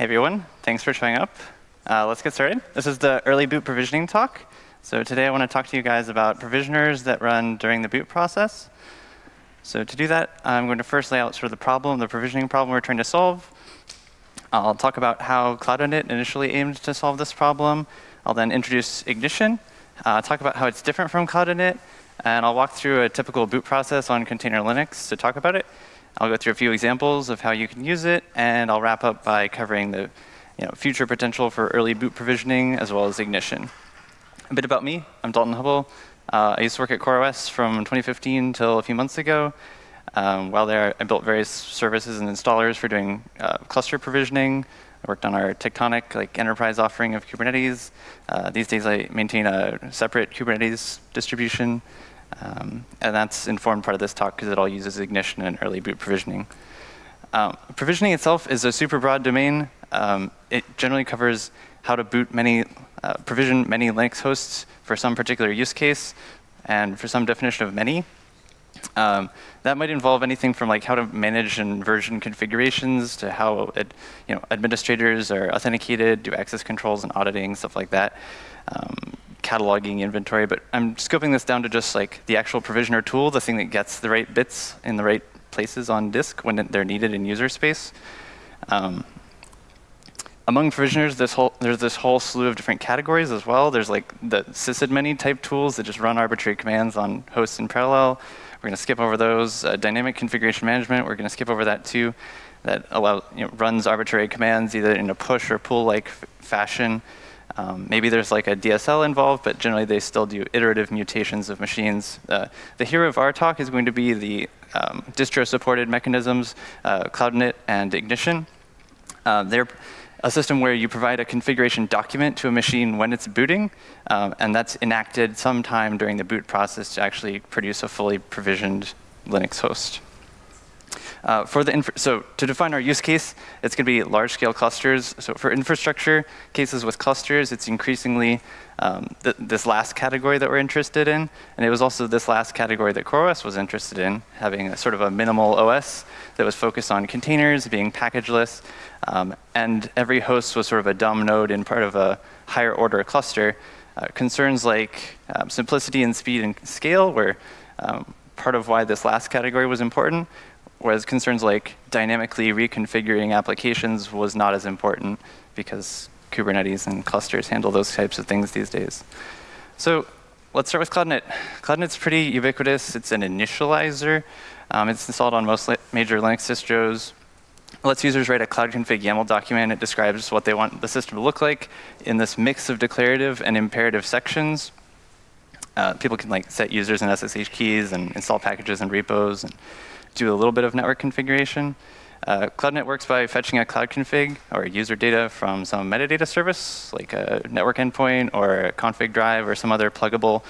Hey everyone, thanks for showing up. Uh, let's get started. This is the early boot provisioning talk. So today I want to talk to you guys about provisioners that run during the boot process. So to do that, I'm going to first lay out sort of the problem, the provisioning problem we're trying to solve. I'll talk about how Cloud Init initially aimed to solve this problem. I'll then introduce Ignition, uh, talk about how it's different from Cloud Init, and I'll walk through a typical boot process on container Linux to talk about it. I'll go through a few examples of how you can use it, and I'll wrap up by covering the you know, future potential for early boot provisioning as well as ignition. A bit about me, I'm Dalton Hubble. Uh, I used to work at CoreOS from 2015 until a few months ago. Um, while there, I built various services and installers for doing uh, cluster provisioning. I worked on our Tectonic like enterprise offering of Kubernetes. Uh, these days I maintain a separate Kubernetes distribution. Um, and that's informed part of this talk because it all uses Ignition and early boot provisioning. Um, provisioning itself is a super broad domain. Um, it generally covers how to boot many, uh, provision many Linux hosts for some particular use case and for some definition of many. Um, that might involve anything from like how to manage and version configurations to how it, you know, administrators are authenticated, do access controls and auditing, stuff like that. Cataloging inventory, but I'm scoping this down to just like the actual provisioner tool, the thing that gets the right bits in the right places on disk when they're needed in user space. Um, among provisioners, this whole, there's this whole slew of different categories as well. There's like the sysadmin type tools that just run arbitrary commands on hosts in parallel. We're going to skip over those. Uh, dynamic configuration management, we're going to skip over that too. That allows, you know, runs arbitrary commands either in a push or pull-like fashion. Um, maybe there's like a DSL involved, but generally they still do iterative mutations of machines. Uh, the hero of our talk is going to be the um, distro-supported mechanisms, uh, CloudInit and Ignition. Uh, they're a system where you provide a configuration document to a machine when it's booting, um, and that's enacted sometime during the boot process to actually produce a fully provisioned Linux host. Uh, for the so to define our use case, it's going to be large scale clusters. So for infrastructure cases with clusters, it's increasingly um, th this last category that we're interested in. And it was also this last category that CoreOS was interested in, having a sort of a minimal OS that was focused on containers, being packageless. Um, and every host was sort of a dumb node in part of a higher order cluster. Uh, concerns like um, simplicity and speed and scale were um, part of why this last category was important. Whereas concerns like dynamically reconfiguring applications was not as important because Kubernetes and clusters handle those types of things these days. So let's start with CloudInit. CloudInit's pretty ubiquitous. It's an initializer. Um, it's installed on most major Linux distros. It lets users write a cloud config YAML document. It describes what they want the system to look like in this mix of declarative and imperative sections. Uh, people can like set users and SSH keys and install packages and repos and do a little bit of network configuration. Uh, CloudInit works by fetching a cloud config or user data from some metadata service, like a network endpoint or a config drive or some other pluggable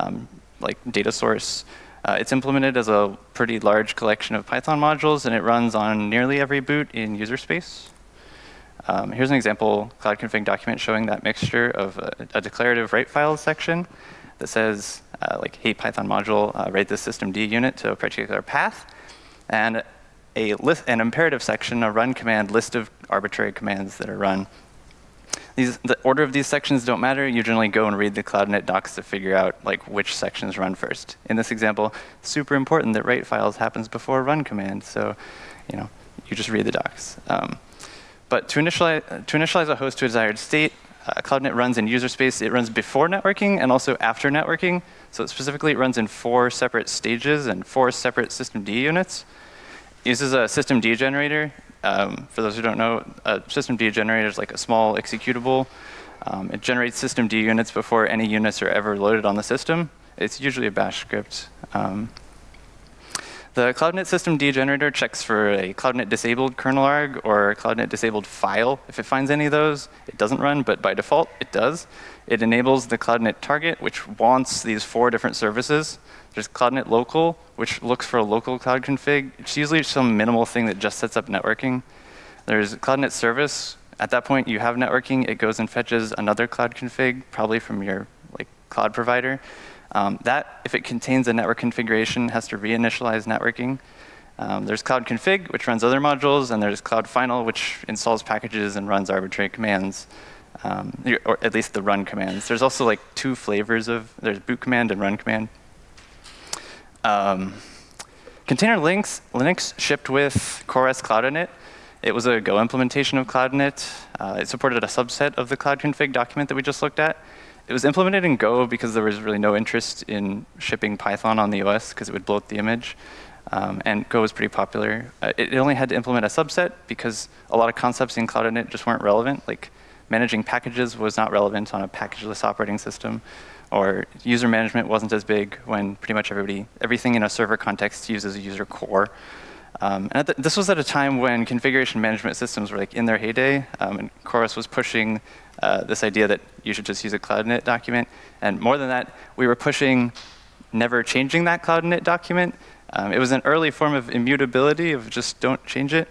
um, like data source. Uh, it's implemented as a pretty large collection of Python modules, and it runs on nearly every boot in user space. Um, here's an example cloud config document showing that mixture of a, a declarative write files section that says, uh, like, hey, Python module, uh, write this systemd unit to a particular path, and a list, an imperative section, a run command, list of arbitrary commands that are run. These, the order of these sections don't matter. You generally go and read the CloudInit docs to figure out like which sections run first. In this example, super important that write files happens before run command. So, you know, you just read the docs. Um, but to initialize, to initialize a host to a desired state, uh, CloudInit runs in user space. It runs before networking and also after networking. So specifically, it runs in four separate stages and four separate systemd units. Uses a systemd generator. Um, for those who don't know, a systemd generator is like a small executable. Um, it generates systemd units before any units are ever loaded on the system. It's usually a bash script. Um, the CloudInit systemd generator checks for a CloudInit disabled kernel arg or CloudInit disabled file. If it finds any of those, it doesn't run, but by default, it does. It enables the CloudInit target, which wants these four different services. There's CloudInit local, which looks for a local cloud config. It's usually some minimal thing that just sets up networking. There's CloudInit service. At that point, you have networking. It goes and fetches another cloud config, probably from your like cloud provider. Um, that, if it contains a network configuration, has to reinitialize networking. Um, there's Cloud Config, which runs other modules, and there's Cloud Final, which installs packages and runs arbitrary commands, um, or at least the run commands. There's also like two flavors of, there's boot command and run command. Um, Container Linux, Linux shipped with CoreOS Cloud Init. It was a Go implementation of Cloud Init. Uh, it supported a subset of the Cloud Config document that we just looked at. It was implemented in Go because there was really no interest in shipping Python on the OS because it would bloat the image. Um, and Go was pretty popular. Uh, it, only had to implement a subset because a lot of concepts in Cloud Init just weren't relevant. Like managing packages was not relevant on a packageless operating system, or user management wasn't as big when pretty much everybody, everything in a server context uses a user core. Um, and this was at a time when configuration management systems were like in their heyday, um, and CoreOS was pushing uh, this idea that you should just use a CloudInit document. And more than that, we were pushing never changing that CloudInit document. Um, it was an early form of immutability of just don't change it.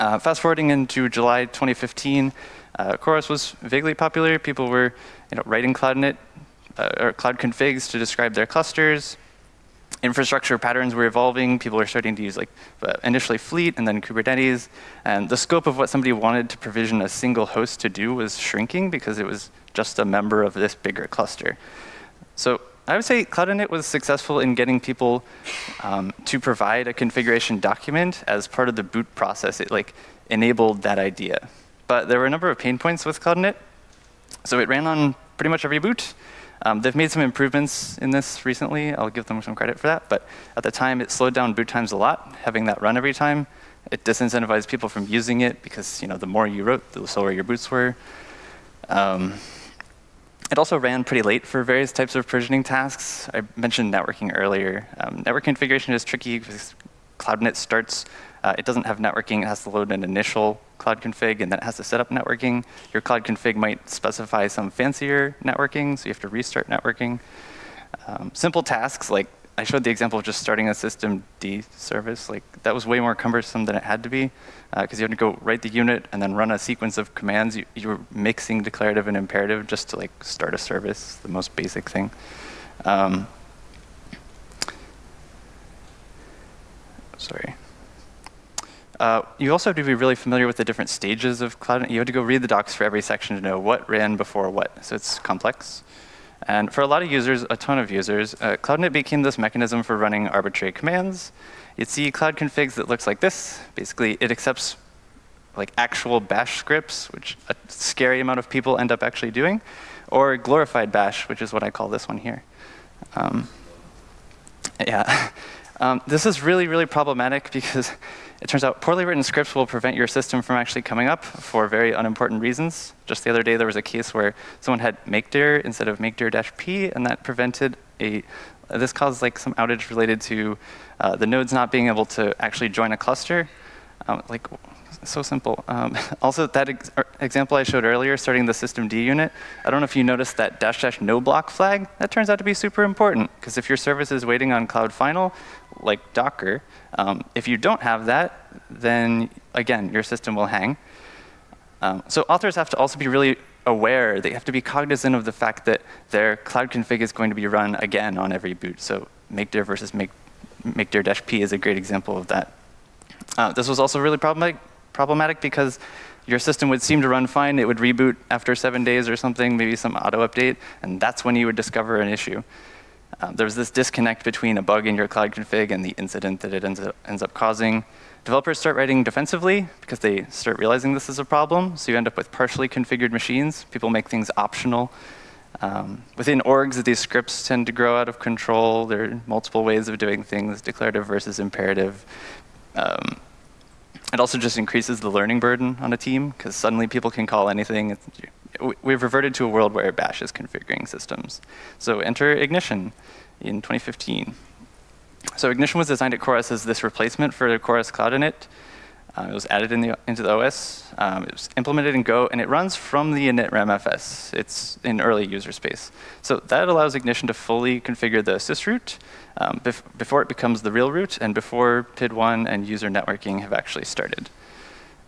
Uh, fast forwarding into July 2015, uh, CoreOS was vaguely popular. People were you know, writing CloudInit uh, or cloud configs to describe their clusters infrastructure patterns were evolving. People were starting to use like uh, initially Fleet and then Kubernetes. And the scope of what somebody wanted to provision a single host to do was shrinking because it was just a member of this bigger cluster. So I would say Cloud Init was successful in getting people um, to provide a configuration document as part of the boot process. It like enabled that idea. But there were a number of pain points with Cloud Init. So it ran on pretty much every boot. Um, they've made some improvements in this recently. I'll give them some credit for that. But at the time, it slowed down boot times a lot, having that run every time. It disincentivized people from using it because you know the more you wrote, the slower your boots were. Um, it also ran pretty late for various types of provisioning tasks. I mentioned networking earlier. Um, network configuration is tricky CloudInit starts uh, it doesn't have networking. It has to load an initial cloud config, and then it has to set up networking. Your cloud config might specify some fancier networking, so you have to restart networking. Um, simple tasks, like I showed the example of just starting a system D service. Like that was way more cumbersome than it had to be, because uh, you had to go write the unit and then run a sequence of commands. You, you, were mixing declarative and imperative just to like start a service, the most basic thing. Um, sorry. Uh, you also have to be really familiar with the different stages of cloud. You have to go read the docs for every section to know what ran before what. So it's complex. And for a lot of users, a ton of users, uh, CloudInit became this mechanism for running arbitrary commands. You'd see cloud configs that looks like this. Basically, it accepts like actual bash scripts, which a scary amount of people end up actually doing, or glorified bash, which is what I call this one here. Um, yeah. Um, this is really, really problematic because it turns out poorly written scripts will prevent your system from actually coming up for very unimportant reasons. Just the other day, there was a case where someone had makedir instead of makedir-p, and that prevented a, this caused like some outage related to uh, the nodes not being able to actually join a cluster. Um, like, so simple. Um, also, that ex er, example I showed earlier, starting the systemd unit, I don't know if you noticed that dash dash no block flag. That turns out to be super important, because if your service is waiting on Cloud Final, like Docker, um, if you don't have that, then again, your system will hang. Um, so authors have to also be really aware, they have to be cognizant of the fact that their cloud config is going to be run again on every boot. So makedir versus make, makedir-p is a great example of that. Uh, this was also really problematic, problematic because your system would seem to run fine. It would reboot after seven days or something, maybe some auto update, and that's when you would discover an issue. Um, there's this disconnect between a bug in your cloud config and the incident that it ends up, ends up causing. Developers start writing defensively because they start realizing this is a problem. So you end up with partially configured machines. People make things optional. Um, within orgs, these scripts tend to grow out of control. There are multiple ways of doing things, declarative versus imperative. Um, it also just increases the learning burden on a team because suddenly people can call anything. We've reverted to a world where Bash is configuring systems. So enter Ignition in 2015. So Ignition was designed at CoreOS as this replacement for CoreOS Cloud Init. Uh, it was added in the, into the OS. Um, it was implemented in Go, and it runs from the init RAMFS. It's in early user space. So that allows Ignition to fully configure the sysroot um, bef before it becomes the real root and before PID1 and user networking have actually started.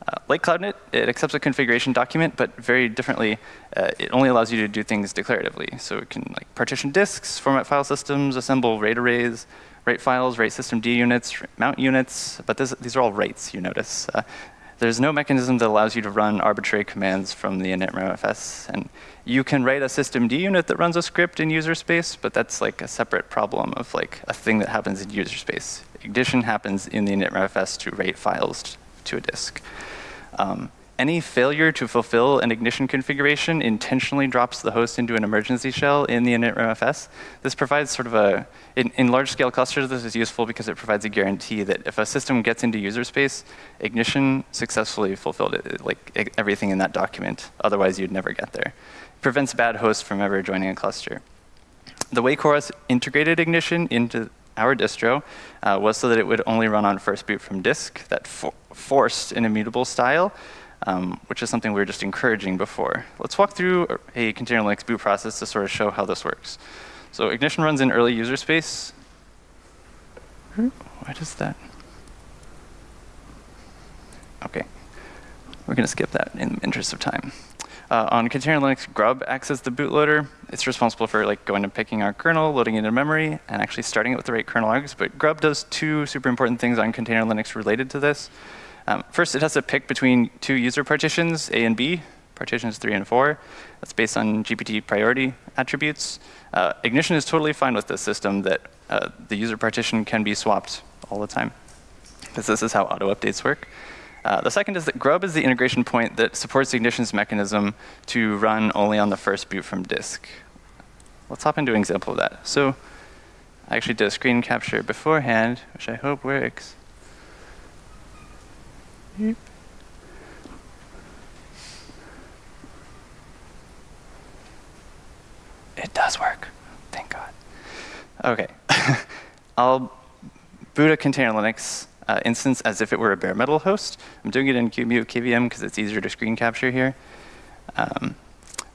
Uh, like CloudInit, it accepts a configuration document, but very differently, uh, it only allows you to do things declaratively. So it can like partition disks, format file systems, assemble RAID arrays, write files, write systemd units, mount units, but this, these are all writes, you notice. Uh, there's no mechanism that allows you to run arbitrary commands from the initramfs. And you can write a systemd unit that runs a script in user space, but that's like a separate problem of like a thing that happens in user space. Ignition happens in the initramfs to write files to a disk. Um, any failure to fulfill an ignition configuration intentionally drops the host into an emergency shell in the init initramfs. This provides sort of a, in, in large-scale clusters, this is useful because it provides a guarantee that if a system gets into user space, ignition successfully fulfilled it, like everything in that document. Otherwise, you'd never get there. It prevents bad hosts from ever joining a cluster. The way CoreOS integrated ignition into our distro uh, was so that it would only run on first boot from disk. That for forced an immutable style um, which is something we were just encouraging before. Let's walk through a container Linux boot process to sort of show how this works. So Ignition runs in early user space. Why does that? Okay. We're going to skip that in the interest of time. Uh, on container Linux, grub acts as the bootloader. It's responsible for like going and picking our kernel, loading it into memory, and actually starting it with the right kernel args. But grub does two super important things on container Linux related to this. Um, first, it has to pick between two user partitions, A and B, partitions three and four. That's based on GPT priority attributes. Uh, Ignition is totally fine with this system that uh, the user partition can be swapped all the time, because this is how auto updates work. Uh, the second is that Grub is the integration point that supports the Ignition's mechanism to run only on the first boot from disk. Let's hop into an example of that. So I actually did a screen capture beforehand, which I hope works. It does work. Thank God. Okay. I'll boot a container Linux uh, instance as if it were a bare metal host. I'm doing it in QEMU KVM because it's easier to screen capture here. Um,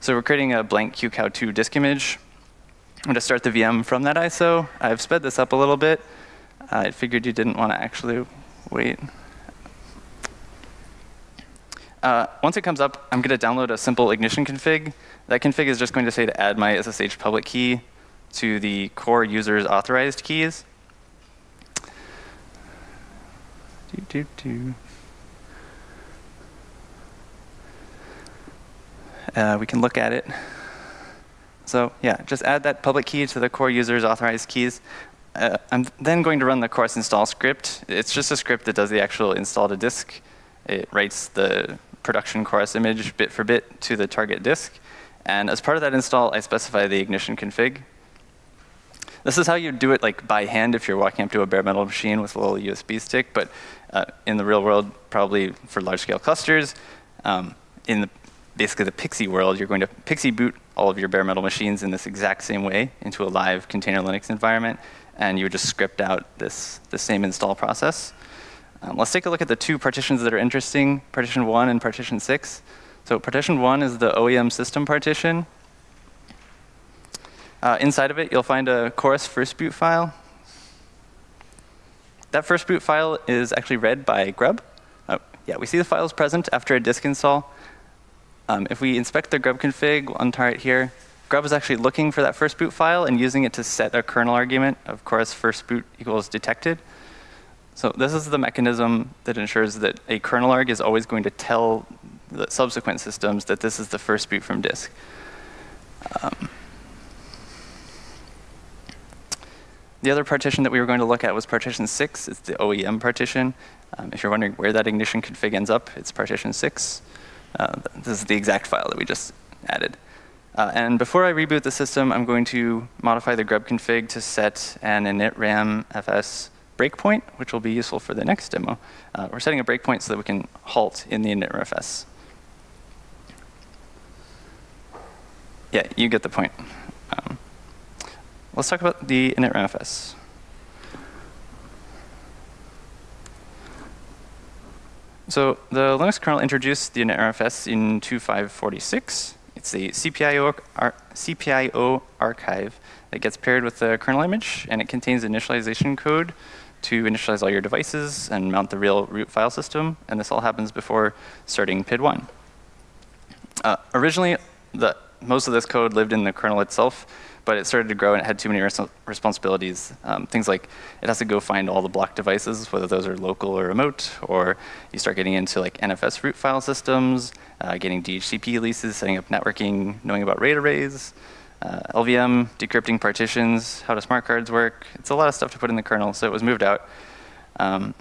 so we're creating a blank QCOW2 disk image. I'm going to start the VM from that ISO. I've sped this up a little bit. I figured you didn't want to actually wait. Uh, once it comes up, I'm going to download a simple ignition config. That config is just going to say to add my SSH public key to the core user's authorized keys. Do, do, do. Uh, we can look at it. So yeah, just add that public key to the core user's authorized keys. Uh, I'm then going to run the CoreOS install script. It's just a script that does the actual install to disk. It writes the production CoreOS image bit for bit to the target disk. And as part of that install, I specify the ignition config. This is how you do it like by hand if you're walking up to a bare metal machine with a little USB stick, but uh, in the real world, probably for large scale clusters, um, in the, basically the PXE world, you're going to PXE boot all of your bare metal machines in this exact same way into a live container Linux environment, and you would just script out this, the same install process. Um, let's take a look at the two partitions that are interesting, partition 1 and partition 6. So partition 1 is the OEM system partition. Uh, inside of it, you'll find a CoreOS first boot file. That first boot file is actually read by Grub. Oh, yeah, we see the files present after a disk install. Um, if we inspect the grub config on Target here, Grub is actually looking for that first boot file and using it to set a kernel argument of CoreOS first boot equals detected. So this is the mechanism that ensures that a kernel arg is always going to tell the subsequent systems that this is the first boot from disk. Um, the other partition that we were going to look at was partition 6. It's the OEM partition. Um, if you're wondering where that ignition config ends up, it's partition 6. Uh, this is the exact file that we just added. Uh, and before I reboot the system, I'm going to modify the grub config to set an initram fs breakpoint, which will be useful for the next demo. Uh, we're setting a breakpoint so that we can halt in the initramfs. Yeah, you get the point. Um, let's talk about the init initramfs. So the Linux kernel introduced the init initramfs in 2546. It's a CPIO, ar CPIO archive that gets paired with the kernel image, and it contains initialization code to initialize all your devices and mount the real root file system, and this all happens before starting PID1. Uh, originally, the, most of this code lived in the kernel itself, but it started to grow and it had too many res responsibilities. Um, things like it has to go find all the block devices, whether those are local or remote, or you start getting into like NFS root file systems, uh, getting DHCP leases, setting up networking, knowing about RAID arrays, uh, LVM, decrypting partitions, how do smart cards work. It's a lot of stuff to put in the kernel, so it was moved out. Um,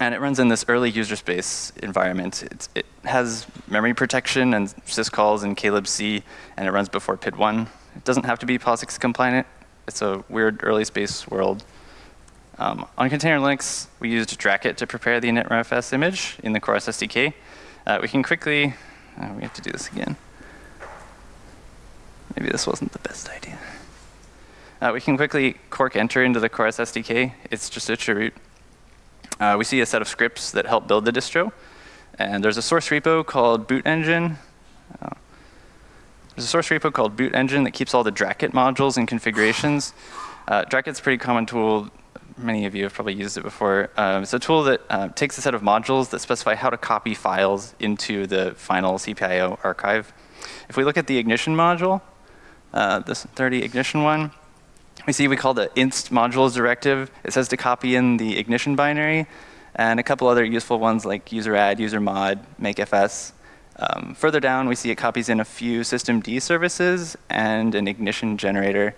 and it runs in this early user space environment. It's, it has memory protection and syscalls and klibc, and it runs before PID1. It doesn't have to be POSIX compliant. It's a weird early space world. Um, on container Linux, we used Dracut to prepare the initRFS image in the CoreOS SDK. Uh, we can quickly, uh, we have to do this again. Maybe this wasn't the best idea. Uh, we can quickly cork enter into the CoreOS SDK. It's just a chroot. Uh, we see a set of scripts that help build the distro. And there's a source repo called boot engine. There's a source repo called boot engine that keeps all the Dracut modules and configurations. Uh, Dracut's a pretty common tool. Many of you have probably used it before. Um, it's a tool that uh, takes a set of modules that specify how to copy files into the final CPIO archive. If we look at the ignition module, uh, this 30 ignition one, we see we call the inst modules directive. It says to copy in the ignition binary and a couple other useful ones like user add, user mod, make makefs. Um, further down, we see it copies in a few systemd services and an ignition generator.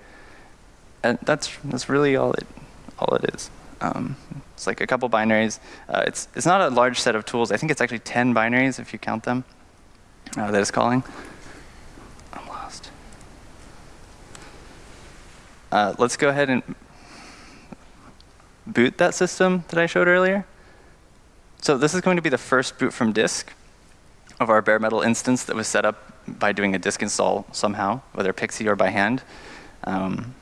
And that's, that's really all it, all it is. Um, it's like a couple binaries. Uh, it's, it's not a large set of tools. I think it's actually 10 binaries if you count them uh, that it's calling. I'm lost. Uh, let's go ahead and boot that system that I showed earlier. So this is going to be the first boot from disk of our bare metal instance that was set up by doing a disk install somehow, whether PXE or by hand. Um,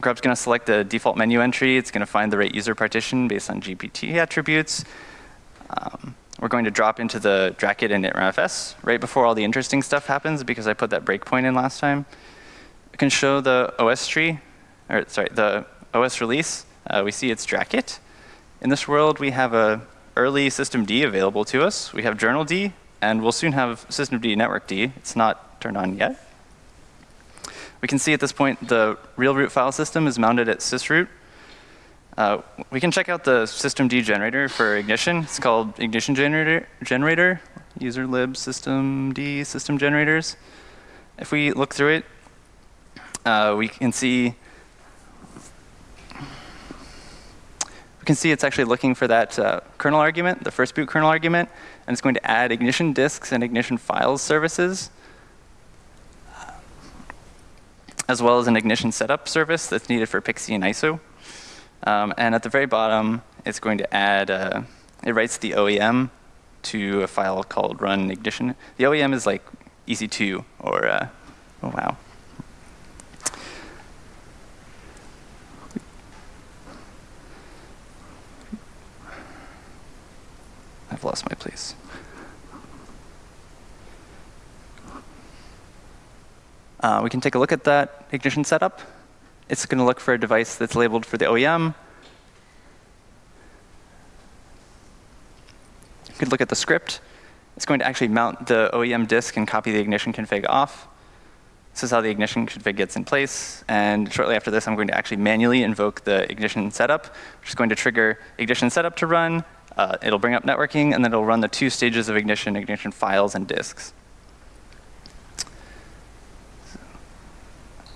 Grub's going to select the default menu entry. It's going to find the right user partition based on GPT attributes. Um, we're going to drop into the Dracut initRFS right before all the interesting stuff happens because I put that breakpoint in last time. I can show the OS tree or sorry, the OS release, uh, we see it's Dracut. In this world, we have a early system D available to us. We have journald, and we'll soon have systemd networkd. It's not turned on yet. We can see at this point the real root file system is mounted at sysroot. Uh, we can check out the systemd generator for ignition. It's called ignition generator, generator user lib systemd system generators. If we look through it, uh, we can see we can see it's actually looking for that uh, kernel argument, the first boot kernel argument, and it's going to add ignition disks and ignition files services, as well as an ignition setup service that's needed for PXE and ISO. Um, and at the very bottom, it's going to add, uh, it writes the OEM to a file called run ignition. The OEM is like EC2 or, uh, oh wow, I've lost my place. Uh, we can take a look at that ignition setup. It's going to look for a device that's labeled for the OEM. You could look at the script. It's going to actually mount the OEM disk and copy the ignition config off. This is how the ignition config gets in place. And shortly after this, I'm going to actually manually invoke the ignition setup, which is going to trigger ignition setup to run, uh, it'll bring up networking, and then it'll run the two stages of ignition, ignition files and disks.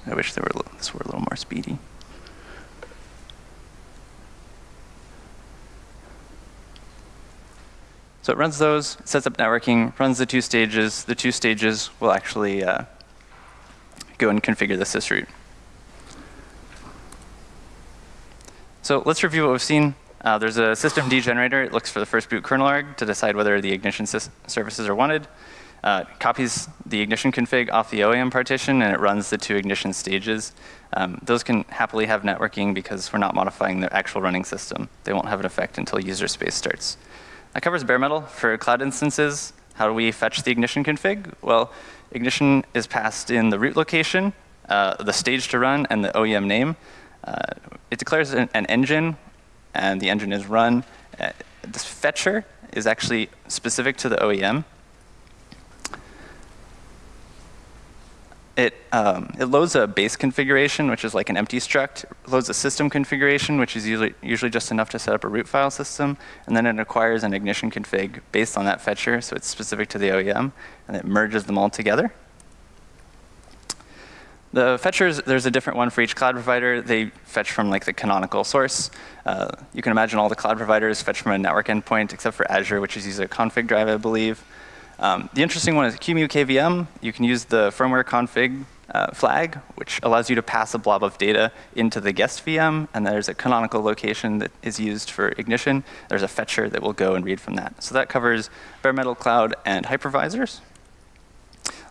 I wish they were, this were a little more speedy. So it runs those, sets up networking, runs the two stages. The two stages will actually uh, go and configure the sysroot. So let's review what we've seen. Uh, there's a systemd generator. It looks for the first boot kernel arg to decide whether the ignition services are wanted. Uh, copies the ignition config off the OEM partition and it runs the two ignition stages. Um, those can happily have networking because we're not modifying the actual running system. They won't have an effect until user space starts. That covers bare metal for cloud instances. How do we fetch the ignition config? Well, ignition is passed in the root location, uh, the stage to run, and the OEM name. Uh, it declares an, an engine and the engine is run. Uh, this fetcher is actually specific to the OEM. It, um, it loads a base configuration, which is like an empty struct, it loads a system configuration, which is usually, usually just enough to set up a root file system, and then it acquires an ignition config based on that fetcher, so it's specific to the OEM, and it merges them all together. The fetchers, there's a different one for each cloud provider. They fetch from like the canonical source. Uh, you can imagine all the cloud providers fetch from a network endpoint, except for Azure, which is using a config drive, I believe. Um, the interesting one is QEMU KVM. You can use the firmware config uh, flag, which allows you to pass a blob of data into the guest VM, and there's a canonical location that is used for ignition. There's a fetcher that will go and read from that. So that covers bare metal cloud and hypervisors.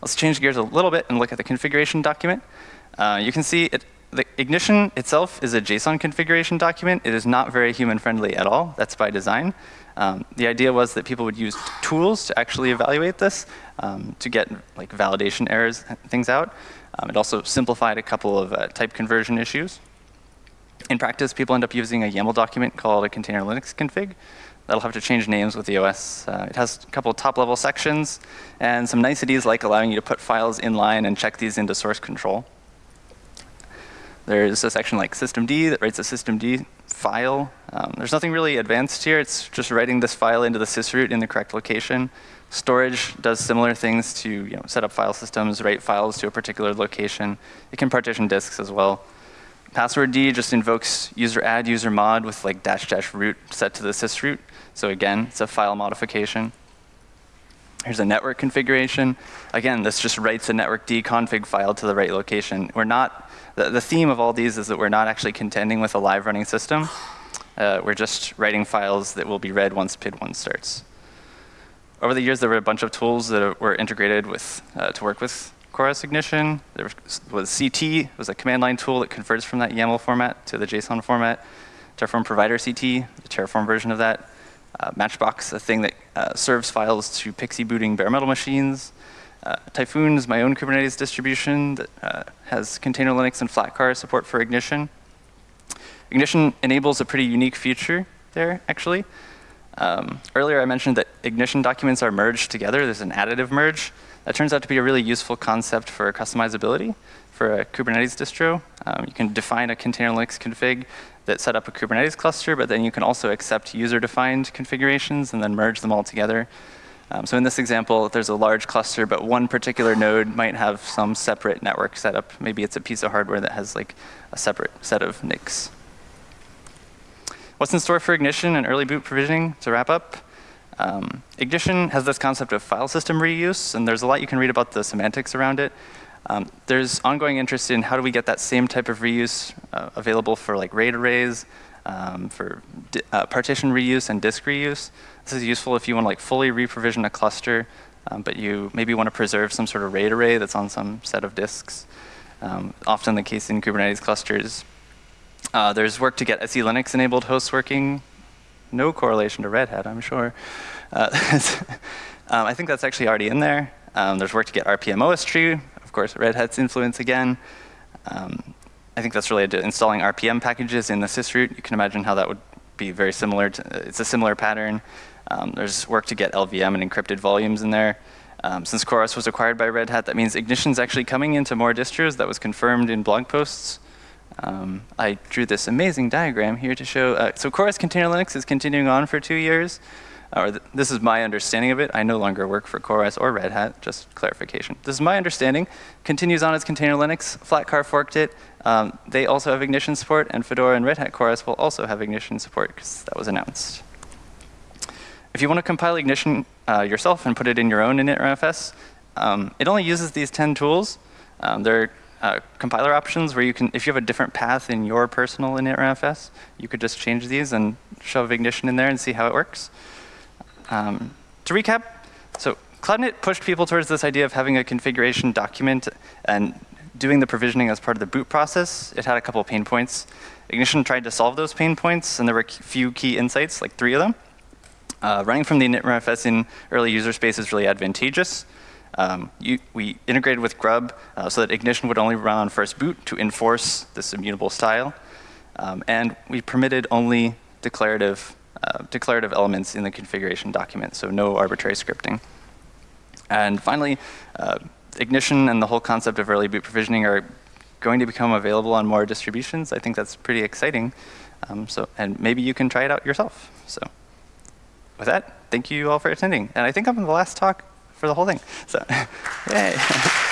Let's change gears a little bit and look at the configuration document. Uh, you can see it, the ignition itself is a JSON configuration document. It is not very human friendly at all. That's by design. Um, the idea was that people would use tools to actually evaluate this um, to get like validation errors things out. Um, it also simplified a couple of uh, type conversion issues. In practice, people end up using a YAML document called a container Linux config. That'll have to change names with the OS. Uh, it has a couple of top level sections and some niceties like allowing you to put files in line and check these into source control. There's a section like systemd that writes a systemd file. Um, there's nothing really advanced here. It's just writing this file into the sysroot in the correct location. Storage does similar things to you know, set up file systems, write files to a particular location. It can partition disks as well. Password D just invokes user add user mod with like dash dash root set to the sysroot. So again, it's a file modification. Here's a network configuration. Again, this just writes a network D config file to the right location. We're not the, the theme of all these is that we're not actually contending with a live running system. Uh, we're just writing files that will be read once PID1 starts. Over the years, there were a bunch of tools that were integrated with uh, to work with CoreOS Ignition. There was CT, was a command line tool that converts from that YAML format to the JSON format. Terraform Provider CT, the Terraform version of that. Uh, Matchbox, a thing that uh, serves files to PXE booting bare metal machines. Uh, Typhoon is my own Kubernetes distribution that uh, has container Linux and Flatcar support for Ignition. Ignition enables a pretty unique feature there, actually. Um, earlier I mentioned that Ignition documents are merged together. There's an additive merge. That turns out to be a really useful concept for customizability for a Kubernetes distro. Um, you can define a container Linux config that set up a Kubernetes cluster, but then you can also accept user-defined configurations and then merge them all together. Um, so in this example, there's a large cluster, but one particular node might have some separate network setup. Maybe it's a piece of hardware that has like a separate set of NICs. What's in store for Ignition and early boot provisioning to wrap up? Um, Ignition has this concept of file system reuse, and there's a lot you can read about the semantics around it. Um, there's ongoing interest in how do we get that same type of reuse uh, available for like RAID arrays, um, for uh, partition reuse and disk reuse. This is useful if you want to like fully reprovision a cluster, um, but you maybe want to preserve some sort of RAID array that's on some set of disks. Um, often the case in Kubernetes clusters. Uh, there's work to get SE Linux enabled hosts working. No correlation to Red Hat, I'm sure. Uh, um, I think that's actually already in there. Um, there's work to get RPM OS tree, of course, Red Hat's influence again. Um, I think that's related to installing RPM packages in the sysroot. You can imagine how that would be very similar to, it's a similar pattern. Um, there's work to get LVM and encrypted volumes in there. Um, since CoreOS was acquired by Red Hat, that means Ignition's actually coming into more distros. That was confirmed in blog posts. Um, I drew this amazing diagram here to show, uh, so CoreOS Container Linux is continuing on for two years or th this is my understanding of it. I no longer work for CoreOS or Red Hat, just clarification. This is my understanding. Continues on as Container Linux. Flatcar forked it. Um, they also have Ignition support, and Fedora and Red Hat CoreOS will also have Ignition support because that was announced. If you want to compile Ignition uh, yourself and put it in your own initRFS, um, it only uses these 10 tools. Um, there are uh, compiler options where you can, if you have a different path in your personal initRFS, you could just change these and shove Ignition in there and see how it works. Um, to recap, so CloudInit pushed people towards this idea of having a configuration document and doing the provisioning as part of the boot process. It had a couple pain points. Ignition tried to solve those pain points, and there were a few key insights, like three of them. Uh, running from the initRFS in early user space is really advantageous. Um, you, we integrated with Grub uh, so that Ignition would only run on first boot to enforce this immutable style. Um, and we permitted only declarative, uh, declarative elements in the configuration document, so no arbitrary scripting. And finally, uh, Ignition and the whole concept of early boot provisioning are going to become available on more distributions. I think that's pretty exciting. Um, so, and maybe you can try it out yourself. So with that, thank you all for attending. And I think I'm the last talk for the whole thing. So, yay.